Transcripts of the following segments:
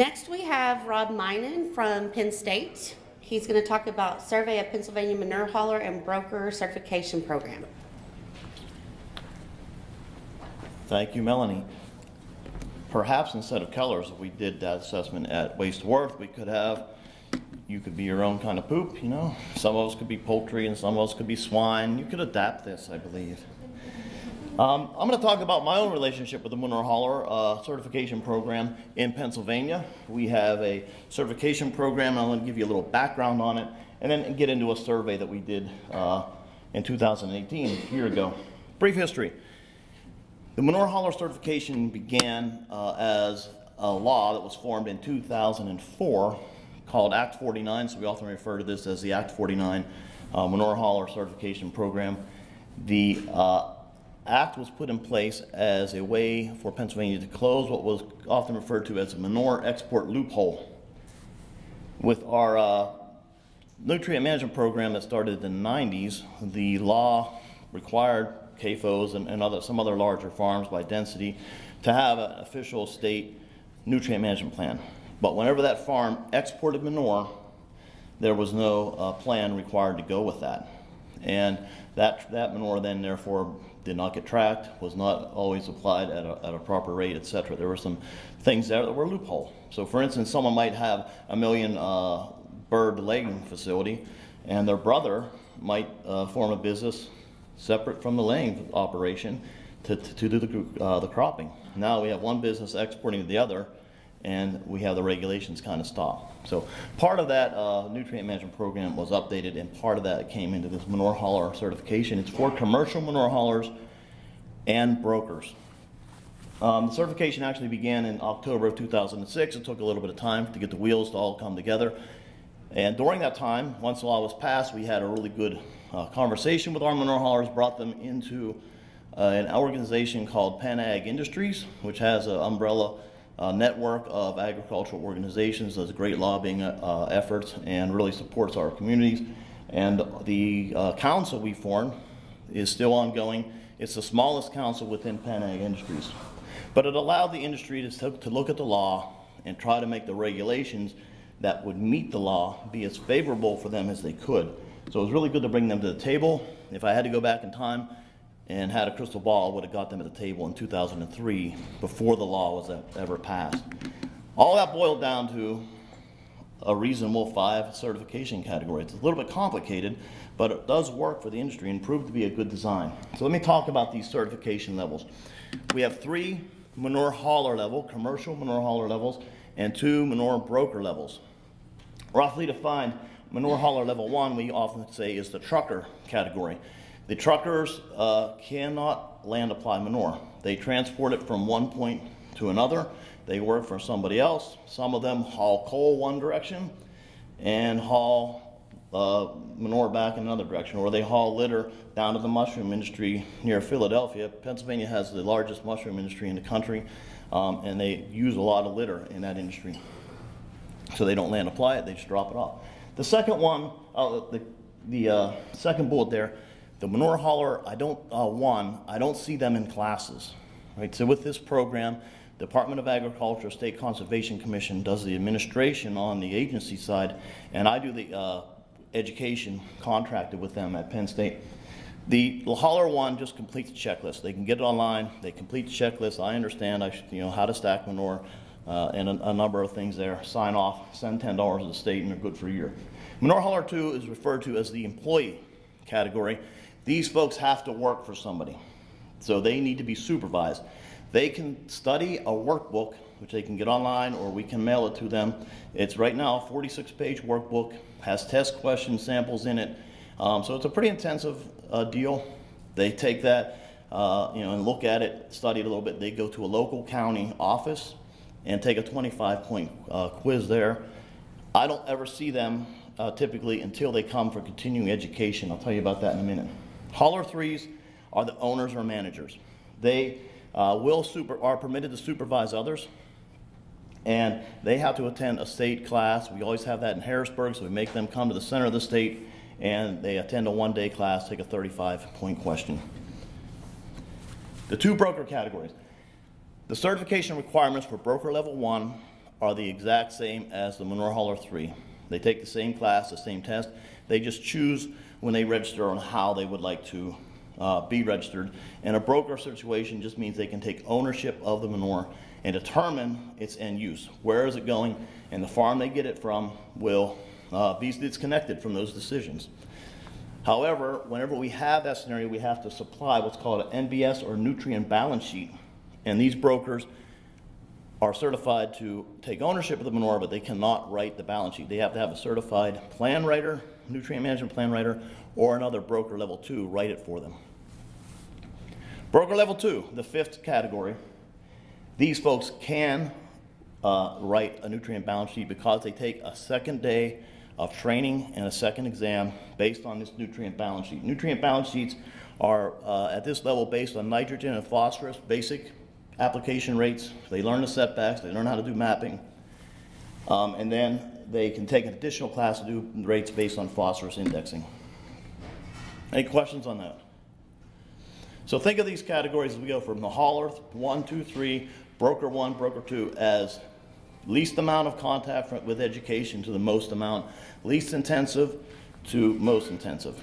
Next, we have Rob Meinen from Penn State. He's going to talk about Survey of Pennsylvania Manure Hauler and Broker Certification Program. Thank you, Melanie. Perhaps instead of colors, if we did that assessment at Waste Worth, we could have, you could be your own kind of poop, you know? Some of us could be poultry and some of us could be swine. You could adapt this, I believe. Um, I'm going to talk about my own relationship with the Hauler uh, certification program in Pennsylvania. We have a certification program, and I'm going to give you a little background on it, and then get into a survey that we did uh, in 2018, a year ago. Brief history. The Manure certification began uh, as a law that was formed in 2004 called Act 49, so we often refer to this as the Act 49 uh, certification program. The uh, act was put in place as a way for Pennsylvania to close what was often referred to as a manure export loophole. With our uh, nutrient management program that started in the 90s, the law required CAFOs and, and other, some other larger farms by density to have an official state nutrient management plan. But whenever that farm exported manure, there was no uh, plan required to go with that. And that, that manure then therefore did not get tracked, was not always applied at a, at a proper rate, et cetera. There were some things there that were loophole. So for instance, someone might have a million uh, bird laying facility and their brother might uh, form a business separate from the laying operation to, to, to do the, uh, the cropping. Now we have one business exporting to the other and we have the regulations kind of stop. So part of that uh, nutrient management program was updated and part of that came into this manure hauler certification. It's for commercial manure haulers and brokers. Um, the certification actually began in October of 2006. It took a little bit of time to get the wheels to all come together. And during that time, once the law was passed, we had a really good uh, conversation with our manure haulers, brought them into uh, an organization called Penn Ag Industries, which has an umbrella uh, network of agricultural organizations, does great lobbying uh, efforts, and really supports our communities. And the uh, council we formed is still ongoing. It's the smallest council within Penn Ag Industries. But it allowed the industry to, to look at the law and try to make the regulations that would meet the law be as favorable for them as they could. So it was really good to bring them to the table. If I had to go back in time, and had a crystal ball would have got them at the table in 2003 before the law was ever passed. All that boiled down to a reasonable five certification category. It's a little bit complicated, but it does work for the industry and proved to be a good design. So let me talk about these certification levels. We have three manure hauler level, commercial manure hauler levels, and two manure broker levels. Roughly defined, manure hauler level one, we often say is the trucker category. The truckers uh, cannot land apply manure. They transport it from one point to another. They work for somebody else. Some of them haul coal one direction and haul uh, manure back in another direction, or they haul litter down to the mushroom industry near Philadelphia. Pennsylvania has the largest mushroom industry in the country, um, and they use a lot of litter in that industry. So they don't land apply it, they just drop it off. The second one, uh, the, the uh, second bullet there, the manure hauler, I don't, uh, one, I don't see them in classes, right? So with this program, Department of Agriculture, State Conservation Commission does the administration on the agency side, and I do the uh, education contracted with them at Penn State. The hauler one just completes the checklist. They can get it online, they complete the checklist. I understand I should, you know, how to stack manure uh, and a, a, number of things there. Sign off, send $10 to the state, and they're good for a year. Manure hauler two is referred to as the employee category. These folks have to work for somebody, so they need to be supervised. They can study a workbook, which they can get online, or we can mail it to them. It's right now a 46-page workbook, has test question samples in it, um, so it's a pretty intensive uh, deal. They take that, uh, you know, and look at it, study it a little bit. They go to a local county office and take a 25-point uh, quiz there. I don't ever see them uh, typically until they come for continuing education. I'll tell you about that in a minute. Hauler threes are the owners or managers. They uh, will super, are permitted to supervise others, and they have to attend a state class. We always have that in Harrisburg, so we make them come to the center of the state, and they attend a one-day class, take a 35-point question. The two broker categories. The certification requirements for broker level one are the exact same as the manure hauler three. They take the same class, the same test. They just choose when they register on how they would like to uh, be registered. And a broker situation just means they can take ownership of the manure and determine its end use. Where is it going? And the farm they get it from will uh, be disconnected from those decisions. However, whenever we have that scenario, we have to supply what's called an NBS or nutrient balance sheet. And these brokers are certified to take ownership of the manure, but they cannot write the balance sheet. They have to have a certified plan writer, nutrient management plan writer, or another broker level two write it for them. Broker level two, the fifth category, these folks can uh, write a nutrient balance sheet because they take a second day of training and a second exam based on this nutrient balance sheet. Nutrient balance sheets are uh, at this level based on nitrogen and phosphorus, basic application rates. They learn the setbacks, they learn how to do mapping. Um, and then they can take an additional class to do rates based on phosphorus indexing. Any questions on that? So think of these categories as we go from the hauler, one, two, three, broker one, broker two, as least amount of contact with education to the most amount, least intensive to most intensive.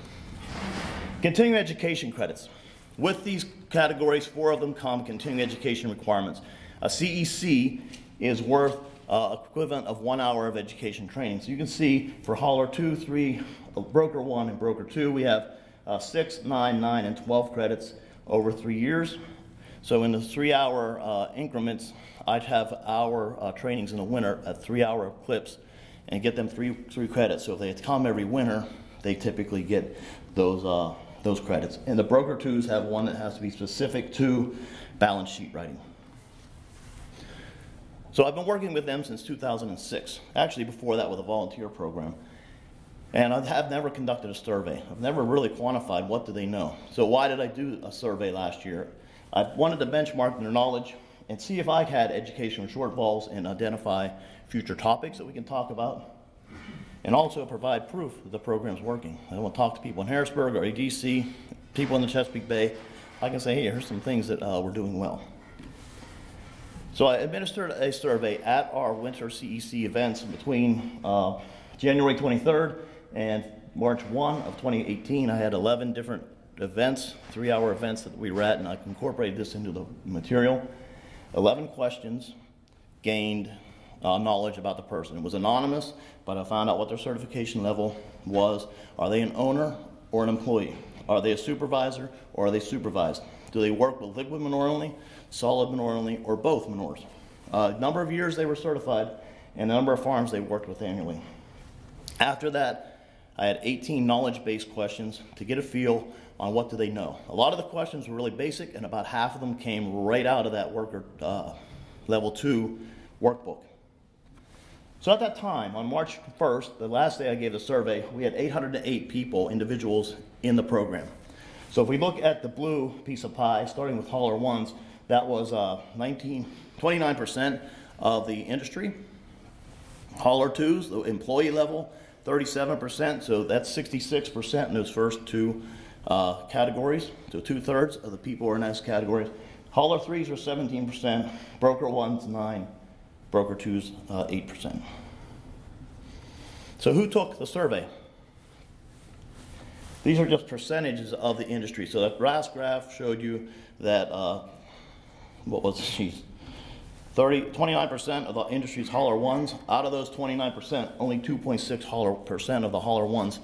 Continuing education credits. With these categories, four of them come continuing education requirements. A CEC is worth uh, equivalent of one hour of education training. So you can see for hauler two, three, uh, broker one, and broker two, we have uh, six, nine, nine, and 12 credits over three years. So in the three-hour uh, increments, I'd have hour uh, trainings in the winter at three-hour clips and get them three, three credits. So if they come every winter, they typically get those, uh, those credits. And the broker twos have one that has to be specific to balance sheet writing. So I've been working with them since 2006, actually before that with a volunteer program. And I have never conducted a survey. I've never really quantified what do they know. So why did I do a survey last year? I wanted to benchmark their knowledge and see if I had educational shortfalls and identify future topics that we can talk about. And also provide proof that the program's working. I want to talk to people in Harrisburg or ADC, people in the Chesapeake Bay. I can say, hey, here's some things that uh, we're doing well. So I administered a survey at our winter CEC events between uh, January 23rd and March 1 of 2018. I had 11 different events, three-hour events that we were at, and I incorporated this into the material. 11 questions gained uh, knowledge about the person. It was anonymous, but I found out what their certification level was. Are they an owner or an employee? Are they a supervisor or are they supervised? Do they work with liquid only, solid manure only, or both manures? Uh, number of years they were certified and the number of farms they worked with annually. After that, I had 18 knowledge-based questions to get a feel on what do they know. A lot of the questions were really basic, and about half of them came right out of that worker uh, level two workbook. So at that time, on March 1st, the last day I gave the survey, we had 808 people, individuals in the program. So if we look at the blue piece of pie, starting with hauler ones, that was uh, 19, 29% of the industry. Hauler twos, the employee level, 37%, so that's 66% in those first two uh, categories. So two-thirds of the people are in those categories. Hauler threes are 17%, broker ones, nine, broker twos, uh, 8%. So who took the survey? These are just percentages of the industry. So that brass graph showed you that, uh, what was, geez, 30, 29% of the industry's hauler ones. Out of those 29%, only 2.6 hauler percent of the hauler ones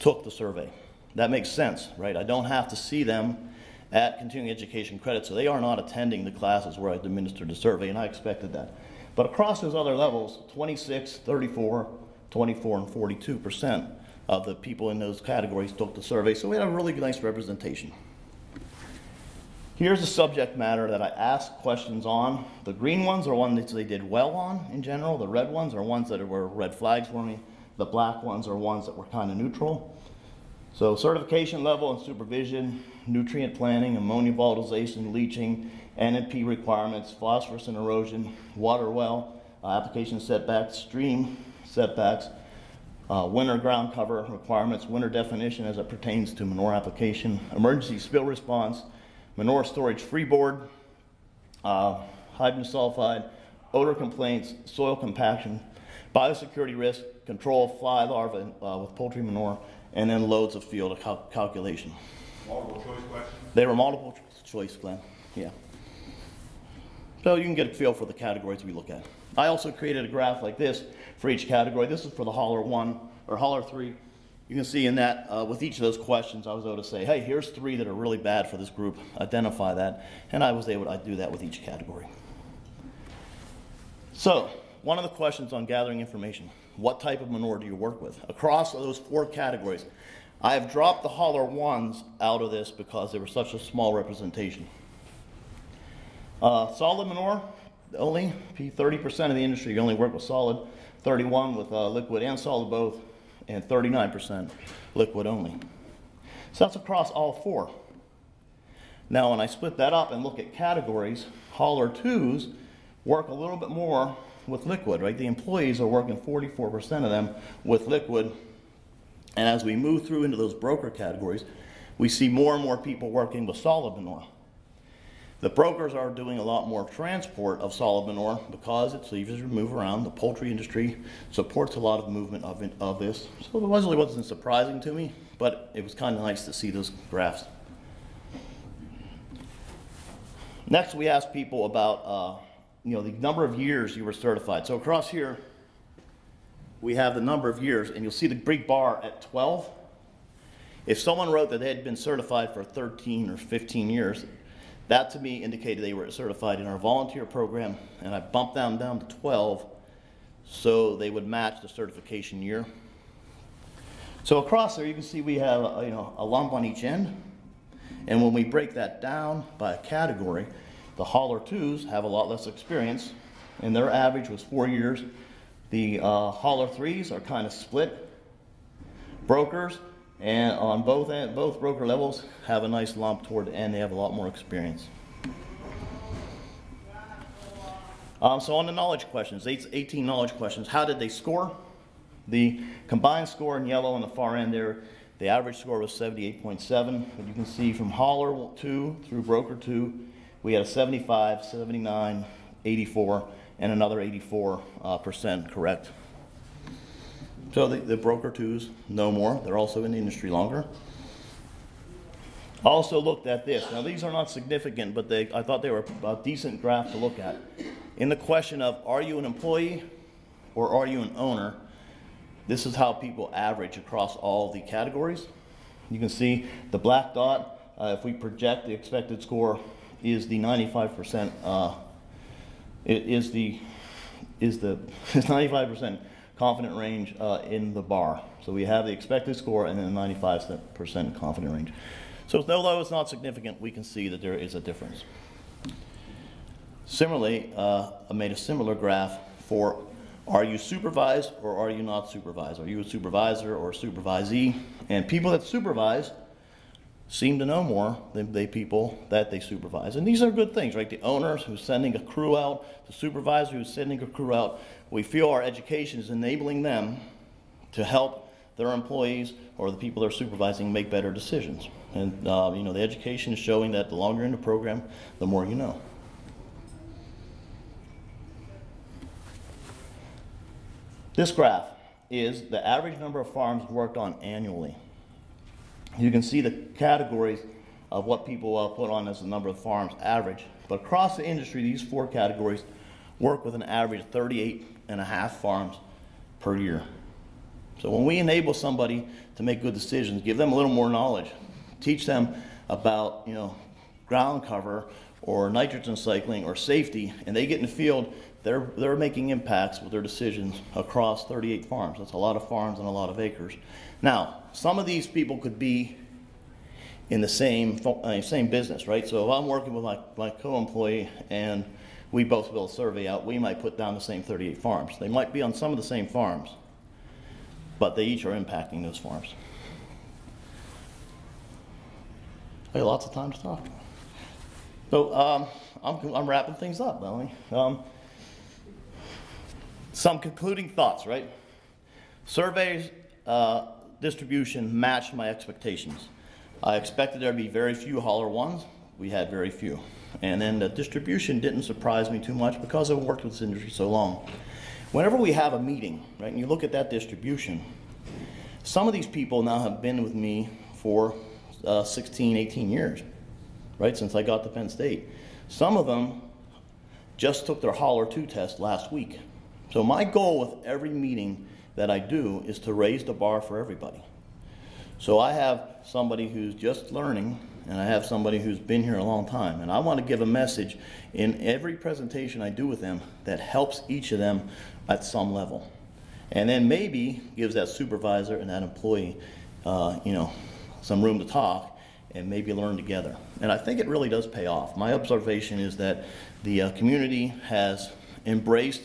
took the survey. That makes sense, right? I don't have to see them at continuing education credit, so they are not attending the classes where I administered the survey, and I expected that. But across those other levels, 26, 34, 24, and 42% of the people in those categories took the survey, so we had a really nice representation. Here's the subject matter that I asked questions on. The green ones are ones that they did well on in general. The red ones are ones that were red flags for me. The black ones are ones that were kind of neutral. So certification level and supervision, nutrient planning, ammonia volatilization, leaching, NMP requirements, phosphorus and erosion, water well, uh, application setbacks, stream setbacks, uh, winter ground cover requirements, winter definition as it pertains to manure application, emergency spill response, manure storage freeboard, uh, hydrogen sulfide, odor complaints, soil compaction, biosecurity risk, control of fly larvae uh, with poultry manure, and then loads of field cal- calculation. Multiple choice questions? They were multiple ch- choice, Glenn, yeah. So you can get a feel for the categories we look at. I also created a graph like this for each category. This is for the hauler one, or hauler three. You can see in that, uh, with each of those questions, I was able to say, hey, here's three that are really bad for this group, identify that, and I was able to do that with each category. So, one of the questions on gathering information, what type of manure do you work with? Across those four categories, I have dropped the hauler ones out of this because they were such a small representation. Uh, solid manure, only, thirty percent of the industry, you only work with solid, thirty-one with, uh, liquid and solid both, and thirty-nine percent liquid only. So that's across all four. Now, when I split that up and look at categories, hauler twos work a little bit more with liquid, right? The employees are working forty-four percent of them with liquid. And as we move through into those broker categories, we see more and more people working with solid manure. The brokers are doing a lot more transport of solid manure because it's easier to move around. The poultry industry supports a lot of movement of, of this. So it wasn't, really wasn't surprising to me, but it was kind of nice to see those graphs. Next, we asked people about, uh, you know, the number of years you were certified. So across here, we have the number of years, and you'll see the big bar at 12. If someone wrote that they had been certified for 13 or 15 years, that to me indicated they were certified in our volunteer program, and I bumped them down to 12 so they would match the certification year. So across there, you can see we have uh, you know a lump on each end, and when we break that down by category, the hauler twos have a lot less experience, and their average was four years. The uh, hauler threes are kind of split. Brokers and on both both broker levels have a nice lump toward the end. They have a lot more experience. Um, so on the knowledge questions, 18 knowledge questions. How did they score? The combined score in yellow on the far end there, the average score was 78.7. But you can see from hauler two through broker two, we had a 75, 79, 84, and another 84 uh, percent correct. So the, the broker twos know more. They're also in the industry longer. Also looked at this. Now these are not significant, but they, I thought they were a decent graph to look at. In the question of are you an employee or are you an owner, this is how people average across all the categories. You can see the black dot, uh, if we project the expected score, is the 95%, uh, it is the, is the 95% confident range uh, in the bar. So we have the expected score and then the 95% confident range. So although it's not significant, we can see that there is a difference. Similarly, uh, I made a similar graph for are you supervised or are you not supervised? Are you a supervisor or a supervisee? And people that supervise seem to know more than the people that they supervise. And these are good things, right? The owners who's sending a crew out, the supervisor who's sending a crew out, we feel our education is enabling them to help their employees or the people they're supervising make better decisions. And, uh, you know, the education is showing that the longer in the program, the more you know. This graph is the average number of farms worked on annually. You can see the categories of what people uh, put on as the number of farms average. But across the industry, these four categories work with an average of 38 and a half farms per year. So when we enable somebody to make good decisions, give them a little more knowledge, teach them about, you know, ground cover or nitrogen cycling or safety, and they get in the field, they're, they're making impacts with their decisions across 38 farms. That's a lot of farms and a lot of acres. Now, some of these people could be in the same, uh, same business, right? So if I'm working with my, my co-employee and we both build a survey out, we might put down the same 38 farms. They might be on some of the same farms, but they each are impacting those farms. I got lots of time to talk. So um, I'm, I'm wrapping things up, Melanie. Um, some concluding thoughts, right? Surveys uh, distribution matched my expectations. I expected there to be very few hauler ones. We had very few. And then the distribution didn't surprise me too much because I've worked with this industry so long. Whenever we have a meeting, right, and you look at that distribution, some of these people now have been with me for uh, 16, 18 years, right, since I got to Penn State. Some of them just took their Hauler 2 test last week. So my goal with every meeting that I do is to raise the bar for everybody. So I have somebody who's just learning, and I have somebody who's been here a long time. And I want to give a message in every presentation I do with them that helps each of them at some level. And then maybe gives that supervisor and that employee, uh, you know, some room to talk and maybe learn together. And I think it really does pay off. My observation is that the uh, community has embraced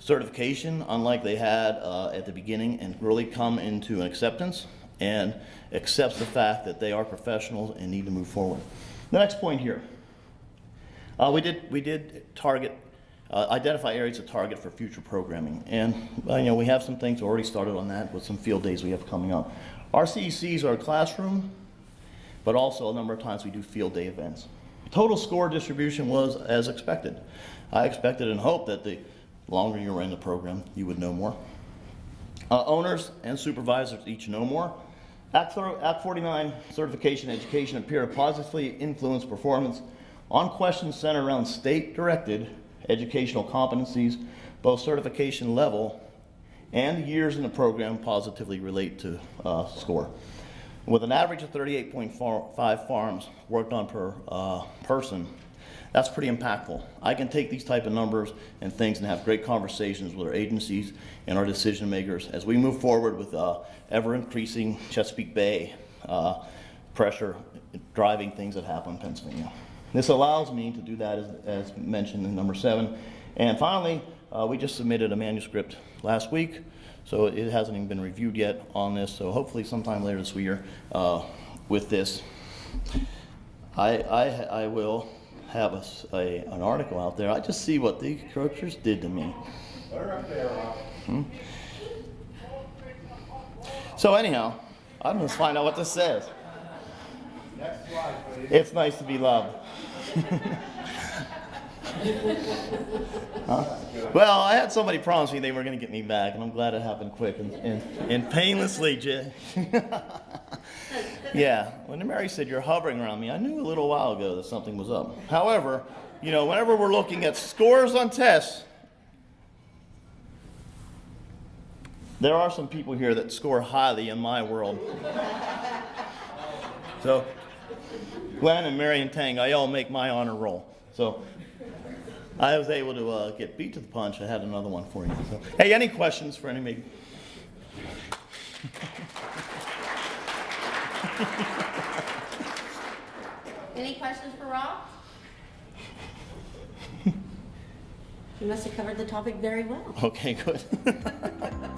certification, unlike they had uh, at the beginning, and really come into an acceptance and accepts the fact that they are professionals and need to move forward. The next point here. Uh, we did we did target uh, identify areas to target for future programming, and uh, you know we have some things already started on that with some field days we have coming up. Our CECs are a classroom, but also a number of times we do field day events. Total score distribution was as expected. I expected and hoped that the longer you were in the program, you would know more. Uh, owners and supervisors each know more. Act, Act 49 certification education appear to positively influence performance on questions centered around state-directed educational competencies, both certification level and years in the program positively relate to uh, score. With an average of 38.5 farms worked on per uh, person, that's pretty impactful. I can take these type of numbers and things and have great conversations with our agencies and our decision makers as we move forward with uh, ever increasing Chesapeake Bay uh, pressure driving things that happen in Pennsylvania. This allows me to do that as, as mentioned in number seven. And finally, uh, we just submitted a manuscript last week, so it hasn't even been reviewed yet on this. So hopefully sometime later this year uh, with this, I, I, I will have a, a- an article out there. I just see what the encroachers did to me. Hmm? So anyhow, I'm gonna find out what this says. It's nice to be loved. Huh? Well, I had somebody promise me they were gonna get me back, and I'm glad it happened quick and, and, and painlessly. Yeah, when Mary said you're hovering around me, I knew a little while ago that something was up. However, you know, whenever we're looking at scores on tests, there are some people here that score highly in my world. So, Glenn and Mary and Tang, I all make my honor roll. So, I was able to uh, get beat to the punch. I had another one for you. So, hey, any questions for any? maybe? Any questions for Rob? You must have covered the topic very well. Okay, good.